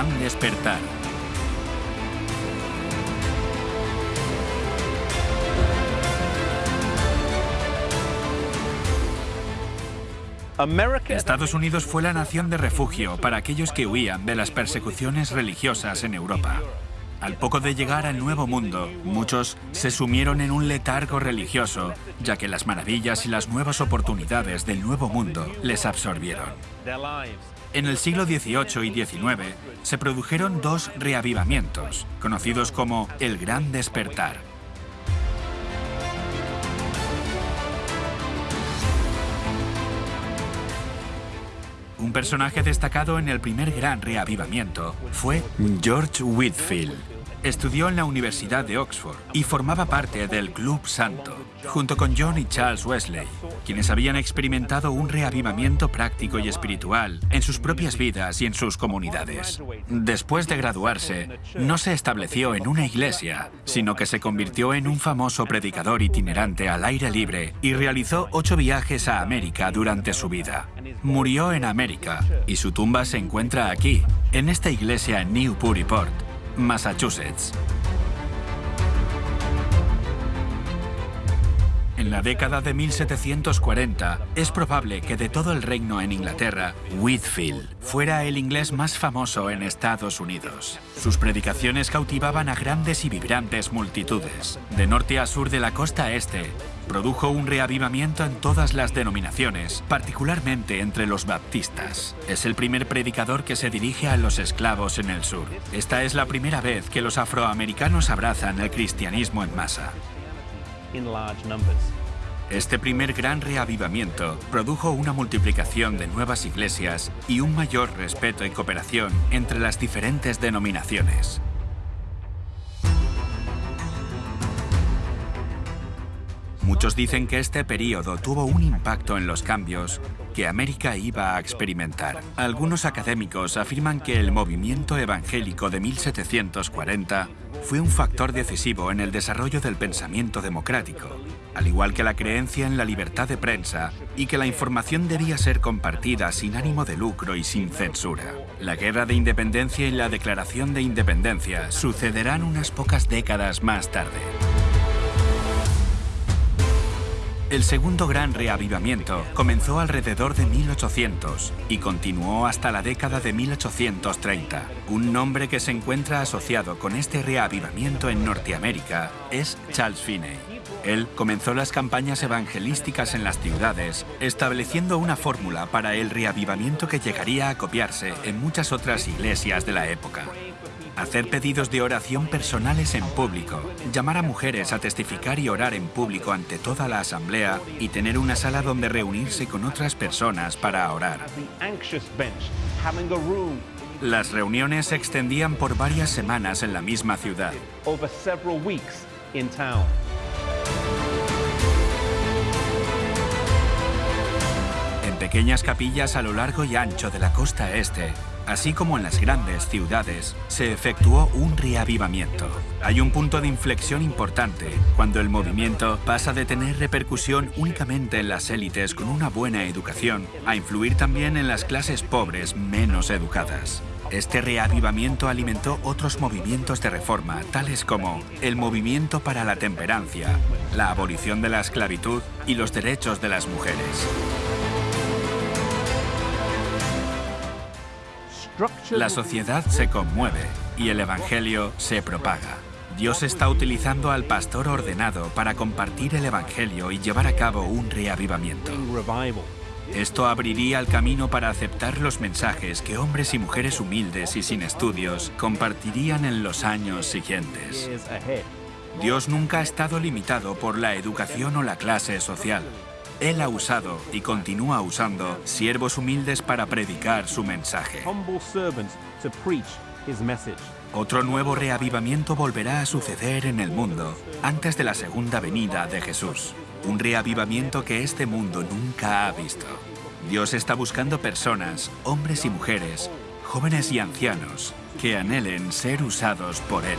gran despertar. Estados Unidos fue la nación de refugio para aquellos que huían de las persecuciones religiosas en Europa. Al poco de llegar al Nuevo Mundo, muchos se sumieron en un letargo religioso, ya que las maravillas y las nuevas oportunidades del Nuevo Mundo les absorbieron. En el siglo XVIII y XIX se produjeron dos reavivamientos, conocidos como el Gran Despertar. Un personaje destacado en el primer gran reavivamiento fue George Whitfield. Estudió en la Universidad de Oxford y formaba parte del Club Santo, junto con John y Charles Wesley, quienes habían experimentado un reavivamiento práctico y espiritual en sus propias vidas y en sus comunidades. Después de graduarse, no se estableció en una iglesia, sino que se convirtió en un famoso predicador itinerante al aire libre y realizó ocho viajes a América durante su vida. Murió en América y su tumba se encuentra aquí, en esta iglesia en Newburyport, Massachusetts. En la década de 1740, es probable que de todo el reino en Inglaterra, Whitfield fuera el inglés más famoso en Estados Unidos. Sus predicaciones cautivaban a grandes y vibrantes multitudes. De norte a sur de la costa este, produjo un reavivamiento en todas las denominaciones, particularmente entre los baptistas. Es el primer predicador que se dirige a los esclavos en el sur. Esta es la primera vez que los afroamericanos abrazan el cristianismo en masa. Este primer gran reavivamiento produjo una multiplicación de nuevas iglesias y un mayor respeto y cooperación entre las diferentes denominaciones. Muchos dicen que este periodo tuvo un impacto en los cambios que América iba a experimentar. Algunos académicos afirman que el movimiento evangélico de 1740 fue un factor decisivo en el desarrollo del pensamiento democrático, al igual que la creencia en la libertad de prensa y que la información debía ser compartida sin ánimo de lucro y sin censura. La Guerra de Independencia y la Declaración de Independencia sucederán unas pocas décadas más tarde. El segundo gran reavivamiento comenzó alrededor de 1800 y continuó hasta la década de 1830. Un nombre que se encuentra asociado con este reavivamiento en Norteamérica es Charles Finney. Él comenzó las campañas evangelísticas en las ciudades, estableciendo una fórmula para el reavivamiento que llegaría a copiarse en muchas otras iglesias de la época hacer pedidos de oración personales en público, llamar a mujeres a testificar y orar en público ante toda la asamblea y tener una sala donde reunirse con otras personas para orar. Las reuniones se extendían por varias semanas en la misma ciudad. Pequeñas capillas a lo largo y ancho de la costa este, así como en las grandes ciudades, se efectuó un reavivamiento. Hay un punto de inflexión importante cuando el movimiento pasa de tener repercusión únicamente en las élites con una buena educación a influir también en las clases pobres menos educadas. Este reavivamiento alimentó otros movimientos de reforma, tales como el movimiento para la temperancia, la abolición de la esclavitud y los derechos de las mujeres. La sociedad se conmueve y el Evangelio se propaga. Dios está utilizando al pastor ordenado para compartir el Evangelio y llevar a cabo un reavivamiento. Esto abriría el camino para aceptar los mensajes que hombres y mujeres humildes y sin estudios compartirían en los años siguientes. Dios nunca ha estado limitado por la educación o la clase social. Él ha usado y continúa usando siervos humildes para predicar su mensaje. Otro nuevo reavivamiento volverá a suceder en el mundo antes de la segunda venida de Jesús. Un reavivamiento que este mundo nunca ha visto. Dios está buscando personas, hombres y mujeres, jóvenes y ancianos, que anhelen ser usados por Él.